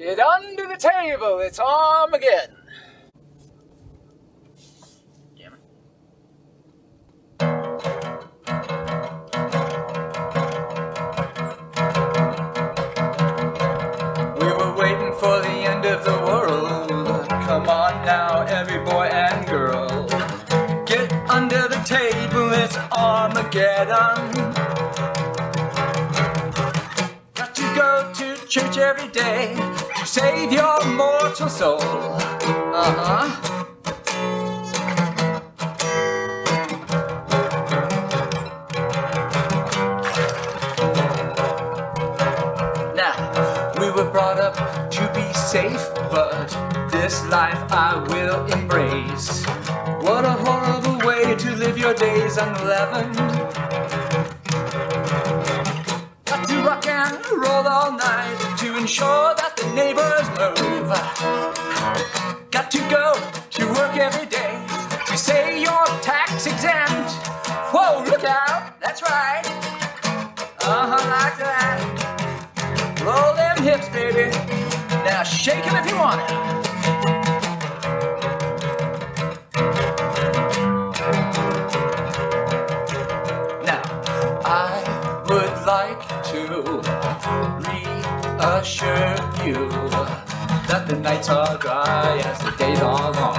Get under the table, it's Armageddon. We were waiting for the end of the world. Come on now, every boy and girl. Get under the table, it's Armageddon. Church every day to save your mortal soul. Uh huh. Now, we were brought up to be safe, but this life I will embrace. What a horrible way to live your days unleavened. All night to ensure that the neighbors move. Got to go to work every day to say you're tax exempt. Whoa, look out, that's right. Uh huh, like that. Roll them hips, baby. Now shake 'em if you want it. Now, I would like to reassure you that the nights are dry as the days are long.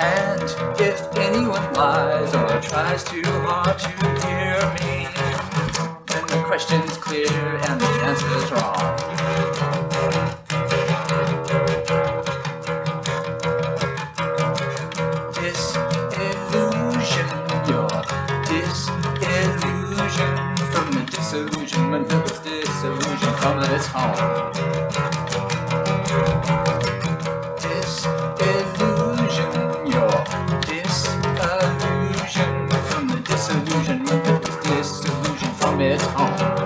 And if anyone lies or tries too hard to hear me, from the disillusionment of its disillusion from its home. Disillusion, disillusion from the disillusion from its home.